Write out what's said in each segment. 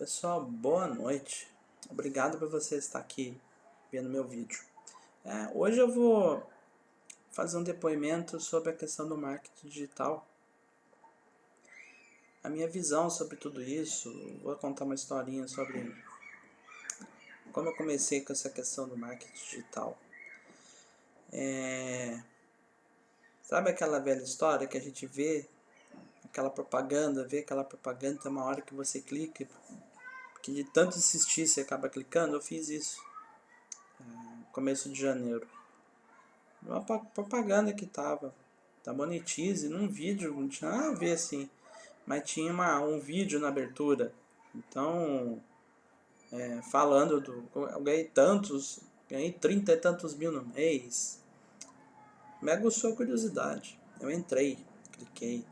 Pessoal, boa noite. Obrigado por você estar aqui vendo meu vídeo. É, hoje eu vou fazer um depoimento sobre a questão do marketing digital. A minha visão sobre tudo isso, vou contar uma historinha sobre como eu comecei com essa questão do marketing digital. É, sabe aquela velha história que a gente vê aquela propaganda, vê aquela propaganda, uma hora que você clica que de tanto insistir você acaba clicando, eu fiz isso. É, começo de janeiro. Uma propaganda que tava da Monetize, num vídeo, não tinha nada a ver assim. Mas tinha uma, um vídeo na abertura. Então, é, falando do. Eu ganhei tantos, ganhei trinta e tantos mil no mês. Me aguçou a curiosidade. Eu entrei, cliquei.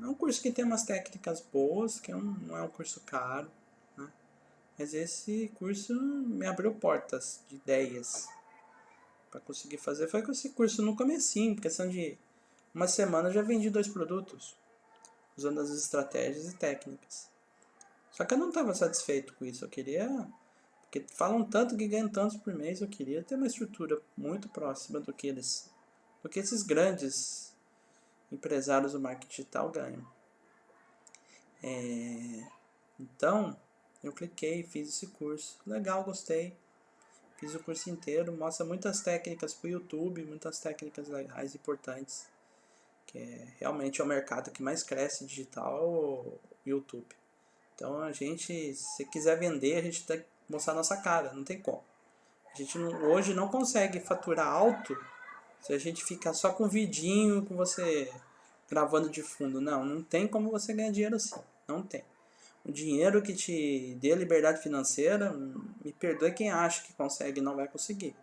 É um curso que tem umas técnicas boas, que é um, não é um curso caro, né? Mas esse curso me abriu portas de ideias para conseguir fazer. Foi com esse curso no comecinho, questão de uma semana eu já vendi dois produtos, usando as estratégias e técnicas. Só que eu não estava satisfeito com isso, eu queria... Porque falam tanto que ganham tantos por mês, eu queria ter uma estrutura muito próxima do que eles... Do que esses grandes empresários do marketing digital ganham. É, então, eu cliquei, fiz esse curso. Legal, gostei. Fiz o curso inteiro, mostra muitas técnicas para o YouTube, muitas técnicas legais, importantes. Que é, realmente é o mercado que mais cresce digital, o YouTube. Então a gente, se quiser vender, a gente tem que mostrar nossa cara, não tem como. A gente não, hoje não consegue faturar alto se a gente ficar só com vidinho, com você gravando de fundo. Não, não tem como você ganhar dinheiro assim. Não tem. O dinheiro que te dê liberdade financeira, me perdoe quem acha que consegue não vai conseguir.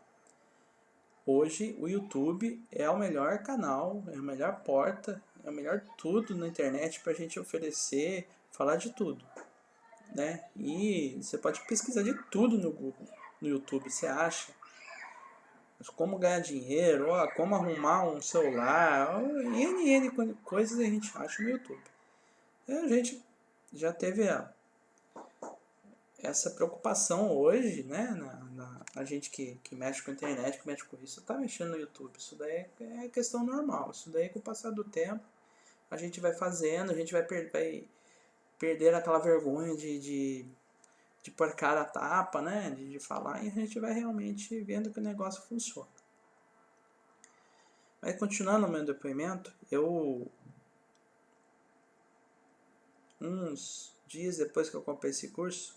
Hoje o YouTube é o melhor canal, é a melhor porta, é o melhor tudo na internet para a gente oferecer, falar de tudo. Né? E você pode pesquisar de tudo no Google, no YouTube, você acha como ganhar dinheiro, ó, como arrumar um celular, ó, N, N coisas a gente acha no YouTube. E a gente já teve a, essa preocupação hoje, né, na, na, a gente que, que mexe com a internet, que mexe com isso, tá mexendo no YouTube. Isso daí é, é questão normal. Isso daí com o passar do tempo a gente vai fazendo, a gente vai, per vai perder aquela vergonha de, de de pôr cara a tapa, né? De, de falar, e a gente vai realmente vendo que o negócio funciona. Mas continuando o meu depoimento, eu uns dias depois que eu comprei esse curso,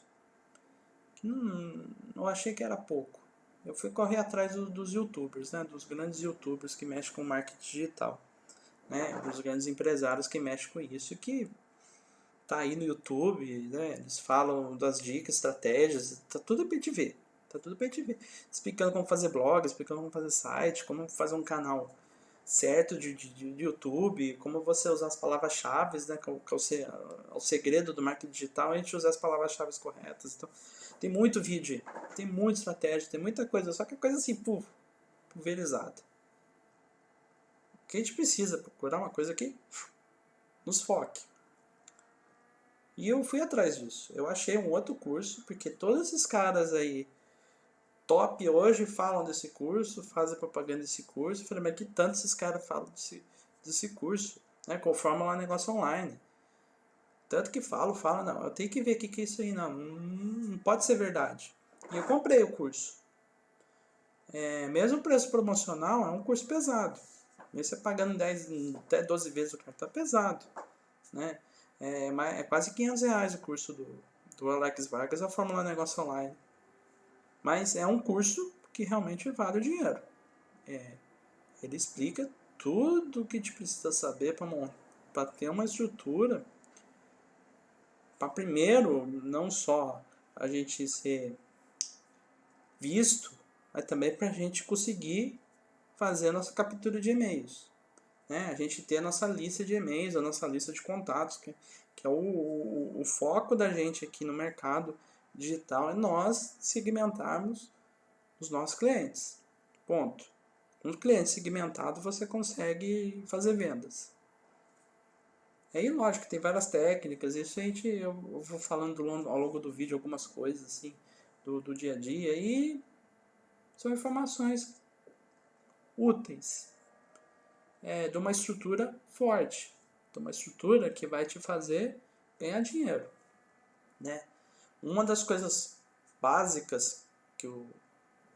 hum, eu achei que era pouco. Eu fui correr atrás do, dos youtubers, né, dos grandes youtubers que mexem com marketing digital, né, dos grandes empresários que mexem com isso, que tá aí no YouTube, né? Eles falam das dicas, estratégias, tá tudo pra gente ver. Tá tudo pra gente ver. Explicando como fazer blog, explicando como fazer site, como fazer um canal certo de, de, de YouTube, como você usar as palavras-chave, né? Que, é o, o segredo do marketing digital, a gente usar as palavras-chave corretas. Então, tem muito vídeo, tem muita estratégia, tem muita coisa, só que é coisa assim, puf, pulverizada. O que a gente precisa? Procurar uma coisa que nos foque. E eu fui atrás disso. Eu achei um outro curso, porque todos esses caras aí top hoje falam desse curso, fazem propaganda desse curso. Eu falei, mas que tanto esses caras falam desse, desse curso, né? Conforma lá negócio online. Tanto que falo, falo, não, eu tenho que ver o que, que é isso aí, não, não pode ser verdade. E eu comprei o curso. É, mesmo preço promocional, é um curso pesado. Mesmo você pagando 10, até 12 vezes o cartão, tá pesado. Né? É, é quase 500 reais o curso do, do Alex Vargas, a Fórmula Negócio Online. Mas é um curso que realmente vale o dinheiro. É, ele explica tudo o que gente precisa saber para ter uma estrutura para primeiro não só a gente ser visto, mas também para a gente conseguir fazer a nossa captura de e-mails né, a gente ter a nossa lista de e-mails, a nossa lista de contatos, que, que é o, o, o foco da gente aqui no mercado digital, é nós segmentarmos os nossos clientes. Ponto. Um cliente segmentado você consegue fazer vendas. Aí, lógico, tem várias técnicas, isso a gente, eu vou falando ao longo do vídeo algumas coisas, assim, do, do dia a dia, e são informações úteis, é, de uma estrutura forte, de uma estrutura que vai te fazer ganhar dinheiro, né? Uma das coisas básicas que o,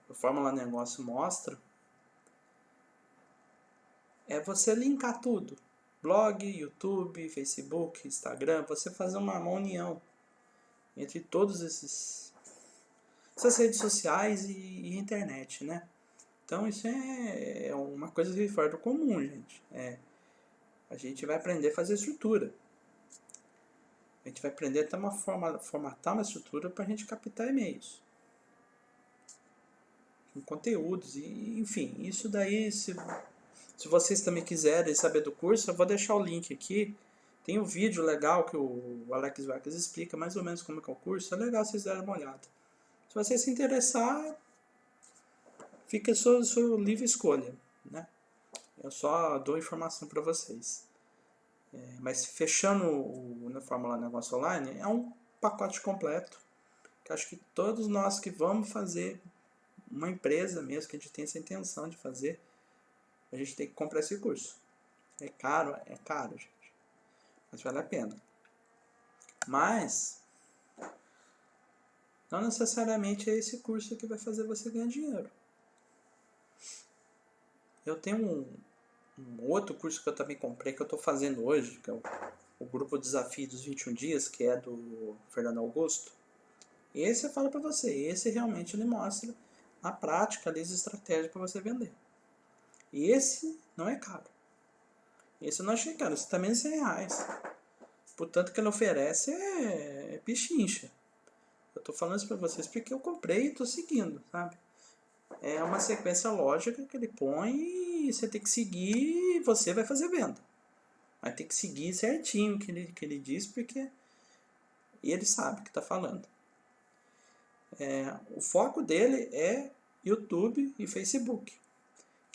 o Fórmula Negócio mostra é você linkar tudo blog, YouTube, Facebook, Instagram, você fazer uma, uma união entre todos esses essas redes sociais e, e, internet, né? Então isso é, é uma coisa de fora do comum, gente. É, a gente vai aprender a fazer estrutura. A gente vai aprender a uma forma, formatar uma estrutura para a gente captar e-mails. Com conteúdos, e, enfim, isso daí se se vocês também quiserem saber do curso, eu vou deixar o link aqui. Tem um vídeo legal que o Alex Vargas explica mais ou menos como é, é o curso. É legal vocês darem uma olhada. Se você se interessar, fica a sua, sua livre escolha. Né? Eu só dou informação para vocês. É, mas fechando o, na Fórmula Negócio Online, é um pacote completo. Que acho que todos nós que vamos fazer uma empresa mesmo, que a gente tem essa intenção de fazer, a gente tem que comprar esse curso. É caro? É caro, gente. Mas vale a pena. Mas, não necessariamente é esse curso que vai fazer você ganhar dinheiro. Eu tenho um, um outro curso que eu também comprei, que eu estou fazendo hoje, que é o, o Grupo Desafio dos 21 Dias, que é do Fernando Augusto. Esse eu falo para você, esse realmente ele mostra na prática ali as estratégias para você vender. E esse não é caro. Esse eu não achei caro, esse também é 100 reais. Portanto, o que ele oferece é, é. Eu estou falando isso para vocês porque eu comprei e estou seguindo, sabe? É uma sequência lógica que ele põe e você tem que seguir e você vai fazer venda. Vai ter que seguir certinho o que ele, que ele diz porque ele sabe o que está falando. É, o foco dele é YouTube e Facebook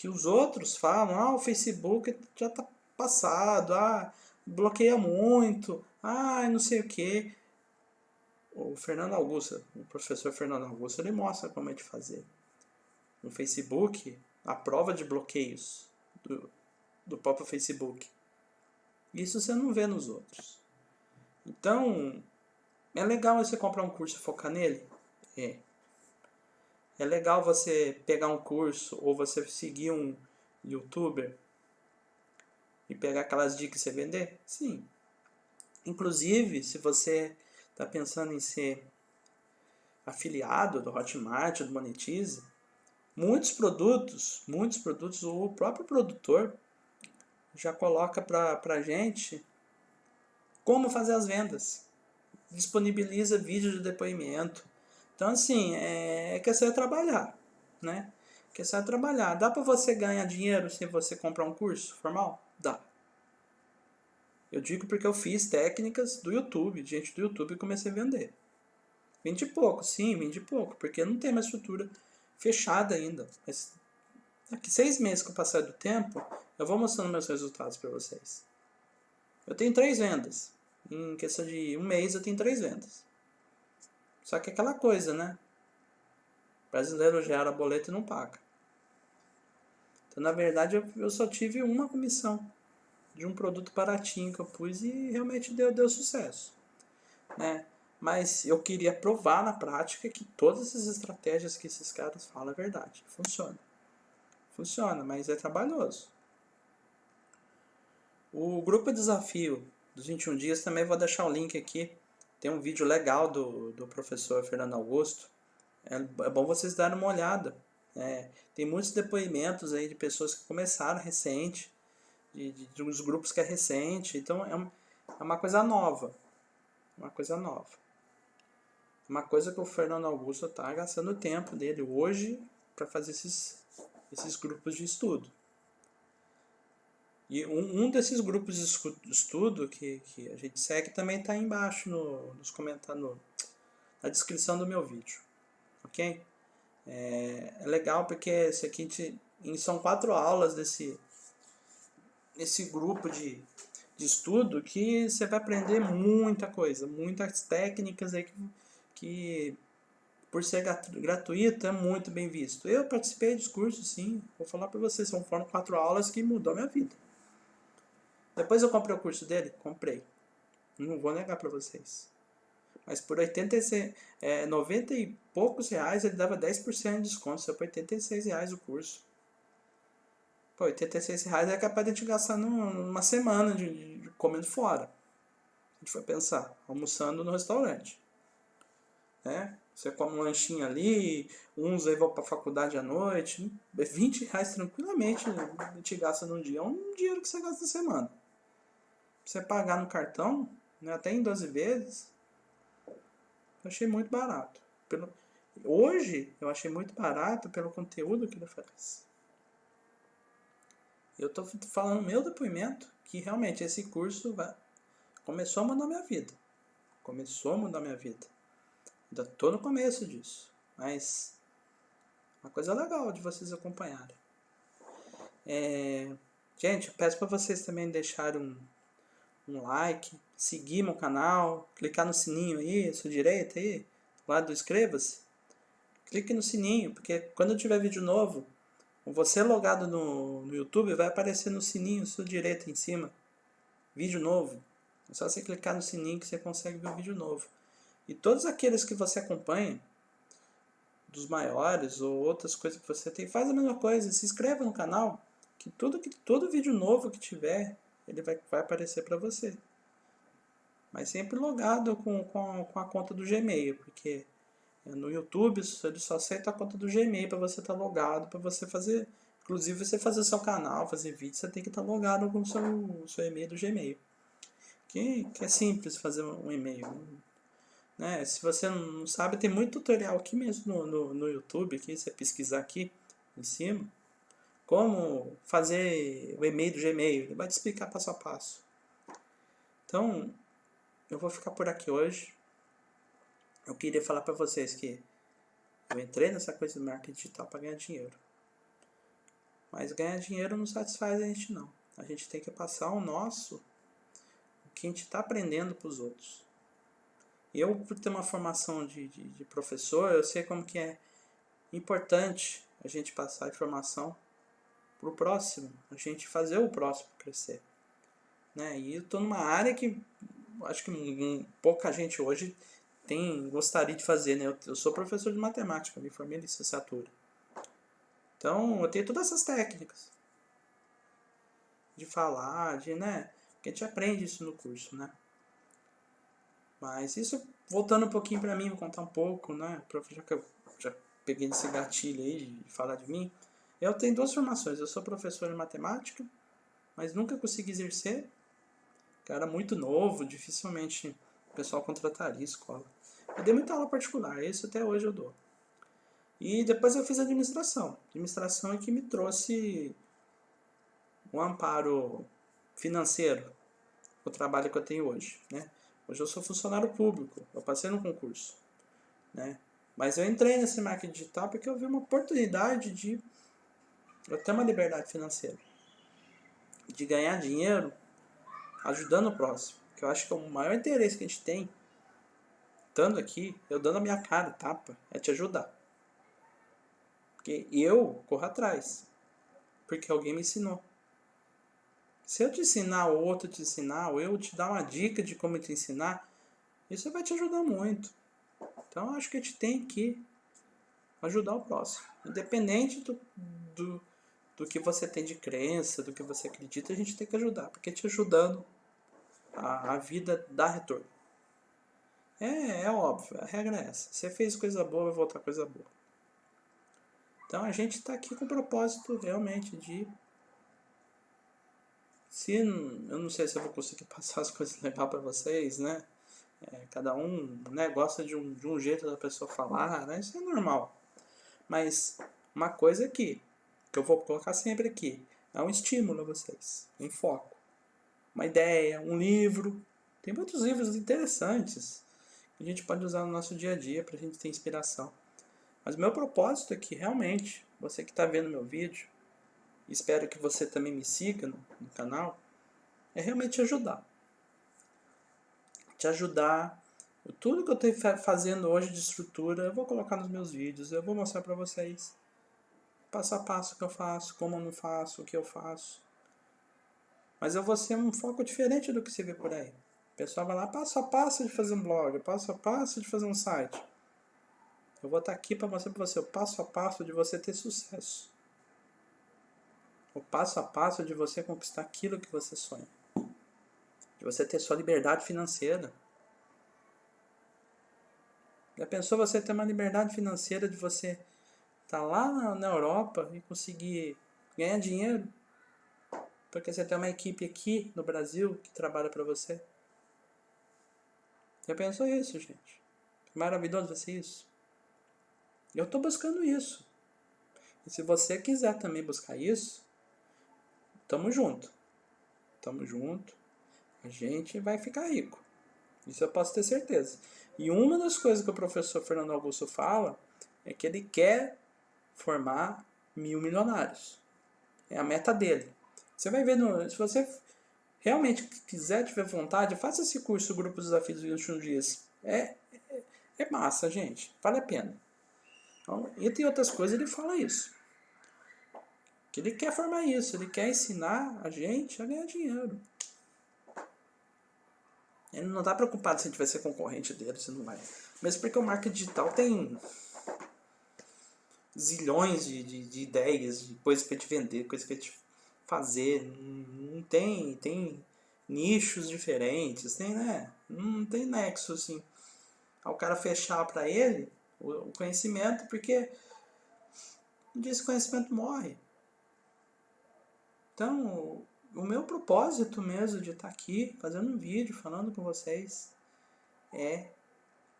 que os outros falam, ah, o Facebook já está passado, ah, bloqueia muito, ah, não sei o que. O Fernando Augusto, o professor Fernando Augusto, ele mostra como é de fazer. No Facebook, a prova de bloqueios do, do próprio Facebook. Isso você não vê nos outros. Então, é legal você comprar um curso e focar nele? É. É legal você pegar um curso ou você seguir um youtuber e pegar aquelas dicas e você vender? Sim. Inclusive, se você está pensando em ser afiliado do Hotmart, do Monetize, muitos produtos, muitos produtos, o próprio produtor já coloca para a gente como fazer as vendas. Disponibiliza vídeo de depoimento, então, assim, é, é questão de trabalhar, né? Questão de trabalhar. Dá para você ganhar dinheiro se você comprar um curso formal? Dá. Eu digo porque eu fiz técnicas do YouTube, gente do YouTube, e comecei a vender. Vendi pouco, sim, vendi pouco, porque não tem uma estrutura fechada ainda. Mas daqui seis meses com o passar do tempo, eu vou mostrando meus resultados para vocês. Eu tenho três vendas. Em questão de um mês eu tenho três vendas. Só que é aquela coisa, né? O brasileiro gera boleto e não paga. Então, na verdade, eu, eu só tive uma comissão de um produto baratinho que eu pus e realmente deu, deu sucesso. Né? Mas eu queria provar na prática que todas as estratégias que esses caras falam é verdade. Funciona. Funciona, mas é trabalhoso. O grupo desafio dos 21 dias também vou deixar o link aqui tem um vídeo legal do, do professor Fernando Augusto. É, é bom vocês darem uma olhada. É, tem muitos depoimentos aí de pessoas que começaram recente, de, de, de uns grupos que é recente. Então é, um, é uma coisa nova. Uma coisa nova. Uma coisa que o Fernando Augusto está gastando o tempo dele hoje para fazer esses, esses grupos de estudo. E um, um desses grupos de estudo que, que a gente segue também está embaixo no, nos comentários, na descrição do meu vídeo. Ok? É, é legal porque esse aqui são quatro aulas desse, desse grupo de, de de estudo que você vai aprender muita coisa, muitas técnicas aí que, que por ser gratuito é muito bem visto. Eu participei dos cursos, sim, vou falar para vocês, são foram quatro aulas que mudou a minha vida. Depois eu comprei o curso dele? Comprei. Não vou negar para vocês. Mas por 86, é, 90 e poucos reais ele dava 10% de desconto. Só por 86 reais o curso. Pô, 86 reais é capaz de a gente gastar numa semana de, de, comendo fora. A gente vai pensar, almoçando no restaurante. Né? Você come um lanchinho ali, uns aí vão para a faculdade à noite. 20 reais tranquilamente a gente gasta num dia. É um dinheiro que você gasta na semana. Você pagar no cartão, né, até em 12 vezes, eu achei muito barato. Pelo, hoje, eu achei muito barato pelo conteúdo que ele oferece. Eu estou falando meu depoimento, que realmente esse curso vai, começou a mudar minha vida. Começou a mudar minha vida. Ainda estou no começo disso, mas uma coisa legal de vocês acompanharem. É, gente, peço para vocês também deixarem um, um like, seguir meu canal, clicar no sininho aí, à sua direita aí, do lado do inscreva-se. Clique no sininho, porque quando tiver vídeo novo, você logado no, no YouTube, vai aparecer no sininho sua direita em cima. Vídeo novo. É só você clicar no sininho que você consegue ver o vídeo novo. E todos aqueles que você acompanha, dos maiores ou outras coisas que você tem, faz a mesma coisa. Se inscreva no canal, que tudo que todo vídeo novo que tiver, ele vai, vai aparecer para você. Mas sempre logado com, com, com a conta do Gmail, porque no YouTube ele só aceita a conta do Gmail para você estar tá logado, para você fazer, inclusive você fazer seu canal, fazer vídeo, você tem que estar tá logado com o seu, seu e-mail do Gmail. Que, que é simples fazer um e-mail. Né? Se você não sabe, tem muito tutorial aqui mesmo no, no, no YouTube, aqui, você pesquisar aqui em cima, como fazer o e-mail do Gmail, ele vai te explicar passo a passo. Então, eu vou ficar por aqui hoje eu queria falar para vocês que eu entrei nessa coisa do marketing digital para ganhar dinheiro. Mas ganhar dinheiro não satisfaz a gente não. A gente tem que passar o nosso, o que a gente está aprendendo para os outros. Eu, por ter uma formação de, de, de, professor, eu sei como que é importante a gente passar informação para o próximo, a gente fazer o próximo crescer. Né? E eu estou numa área que acho que pouca gente hoje tem, gostaria de fazer, né? Eu, eu sou professor de matemática, me formei em licenciatura. Então, eu tenho todas essas técnicas. De falar, de, né? Porque a gente aprende isso no curso, né? Mas isso, voltando um pouquinho para mim, vou contar um pouco, né? Já que eu já peguei esse gatilho aí de falar de mim. Eu tenho duas formações. Eu sou professor de matemática, mas nunca consegui exercer. Cara muito novo, dificilmente o pessoal contrataria escola. Eu dei muita aula particular, isso até hoje eu dou. E depois eu fiz administração. Administração é que me trouxe um amparo financeiro o trabalho que eu tenho hoje, né? Hoje eu sou funcionário público, eu passei no concurso, né? Mas eu entrei nesse marketing digital porque eu vi uma oportunidade de eu ter uma liberdade financeira, de ganhar dinheiro ajudando o próximo que eu acho que é o maior interesse que a gente tem, estando aqui, eu dando a minha cara, tapa, é te ajudar. Porque eu corro atrás. Porque alguém me ensinou. Se eu te ensinar, ou outro te ensinar, ou eu te dar uma dica de como te ensinar, isso vai te ajudar muito. Então acho que a gente tem que ajudar o próximo. Independente do, do, do que você tem de crença, do que você acredita, a gente tem que ajudar. Porque te ajudando, a, a vida dá retorno. É, é óbvio, a regra é essa. Você fez coisa boa, vai voltar coisa boa. Então a gente está aqui com o propósito realmente de. Se eu não sei se eu vou conseguir passar as coisas legais para vocês, né? É, cada um né, gosta de um, de um jeito da pessoa falar, né? Isso é normal. Mas uma coisa aqui, que eu vou colocar sempre aqui, é um estímulo a vocês, um foco uma ideia, um livro. Tem muitos livros interessantes que a gente pode usar no nosso dia a dia para a gente ter inspiração. Mas meu propósito é que realmente, você que está vendo meu vídeo, espero que você também me siga no, no canal, é realmente te ajudar. Te ajudar. Tudo que eu estou fazendo hoje de estrutura, eu vou colocar nos meus vídeos, eu vou mostrar para vocês. Passo a passo que eu faço, como eu não faço, o que eu faço. Mas eu vou ser um foco diferente do que você vê por aí. O pessoal vai lá passo a passo de fazer um blog, passo a passo de fazer um site. Eu vou estar aqui para mostrar para você o passo a passo de você ter sucesso. O passo a passo de você conquistar aquilo que você sonha. De você ter sua liberdade financeira. Já pensou você ter uma liberdade financeira de você estar tá lá na, Europa e conseguir ganhar dinheiro? Porque você tem uma equipe aqui no Brasil que trabalha para você. Já pensou isso, gente? Maravilhoso vai ser isso. Eu estou buscando isso. E se você quiser também buscar isso, tamo junto. Tamo junto. A gente vai ficar rico. Isso eu posso ter certeza. E uma das coisas que o professor Fernando Augusto fala é que ele quer formar mil milionários. É a meta dele. Você vai ver, no, se você realmente quiser, tiver vontade, faça esse curso Grupo Desafios 21 Dias. É, é, é massa, gente. Vale a pena. Então, entre outras coisas, ele fala isso. Que ele quer formar isso, ele quer ensinar a gente a ganhar dinheiro. Ele não está preocupado se a gente vai ser concorrente dele, se não vai. Mesmo porque o marketing digital tem zilhões de, de, de ideias, de coisas para te vender, coisas para te fazer. Não tem, tem nichos diferentes, tem, né? Não tem nexo assim. Ao cara fechar para ele o conhecimento, porque um dia esse conhecimento morre. Então, o meu propósito mesmo de estar aqui fazendo um vídeo falando com vocês é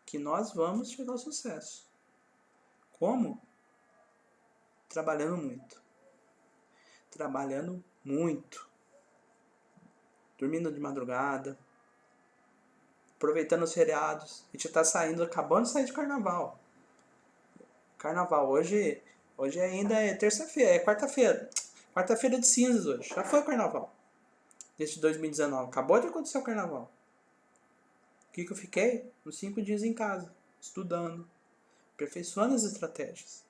que nós vamos chegar ao sucesso. Como? Trabalhando muito. Trabalhando muito. Dormindo de madrugada. Aproveitando os feriados. A gente está saindo, acabando de sair de carnaval. Carnaval hoje, hoje ainda é terça-feira, é quarta-feira. Quarta-feira de cinzas hoje. Já foi o carnaval. Desde 2019. Acabou de acontecer o carnaval. O que, que eu fiquei? Uns cinco dias em casa, estudando, aperfeiçoando as estratégias.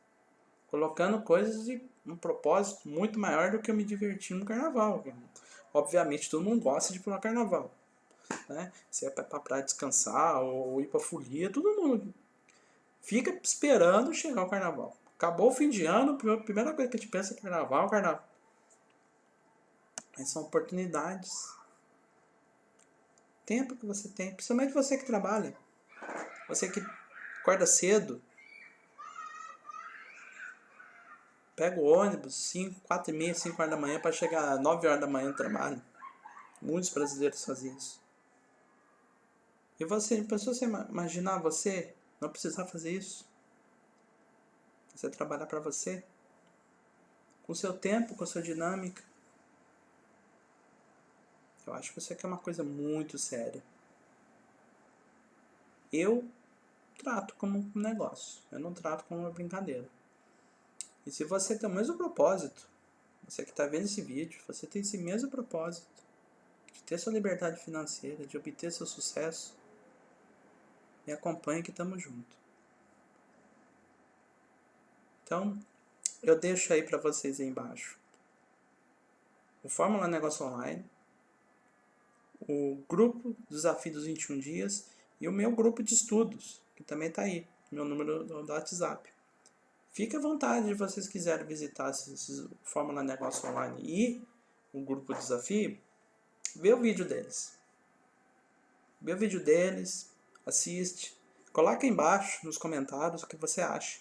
Colocando coisas de um propósito muito maior do que eu me divertir no carnaval. Obviamente todo mundo gosta de ir para o carnaval. Né? Se é para praia descansar ou ir para folia, todo mundo fica esperando chegar o carnaval. Acabou o fim de ano, a primeira coisa que a gente pensa é carnaval, carnaval. Mas são oportunidades. Tempo que você tem, principalmente você que trabalha. Você que acorda cedo. Pega o ônibus 5, 4 e meia, 5 horas da manhã para chegar 9 horas da manhã no trabalho. Muitos brasileiros fazem isso. E você, pensou você imaginar você não precisar fazer isso? Você trabalhar para você? Com seu tempo, com sua dinâmica. Eu acho que isso aqui é uma coisa muito séria. Eu trato como um negócio, eu não trato como uma brincadeira. E se você tem o mesmo propósito, você que está vendo esse vídeo, você tem esse mesmo propósito de ter sua liberdade financeira, de obter seu sucesso, me acompanhe que estamos juntos. Então, eu deixo aí para vocês aí embaixo o Fórmula Negócio Online, o grupo Desafio dos 21 Dias e o meu grupo de estudos, que também está aí, meu número do WhatsApp. Fique à vontade se vocês quiserem visitar esse Fórmula Negócio Online e o grupo Desafio, vê o vídeo deles. Vê o vídeo deles, assiste, coloca embaixo nos comentários o que você acha.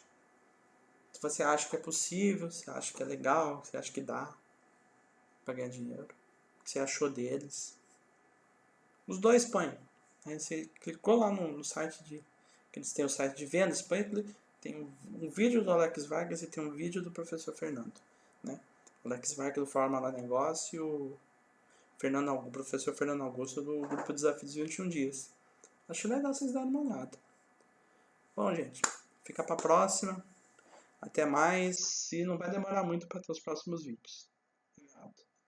Se você acha que é possível, se acha que é legal, se acha que dá para ganhar dinheiro, o que você achou deles. Os dois põem. Aí você clicou lá no, no site de. eles têm o site de vendas, põe, tem um, um, vídeo do Alex Vargas e tem um vídeo do professor Fernando. Né? O Alex Vargas do Forma Lá Negócio e o, Fernando, o professor Fernando Augusto do Grupo Desafios 21 Dias. Acho legal vocês darem uma olhada. Bom, gente, fica pra próxima. Até mais. E não vai demorar muito para ter os próximos vídeos.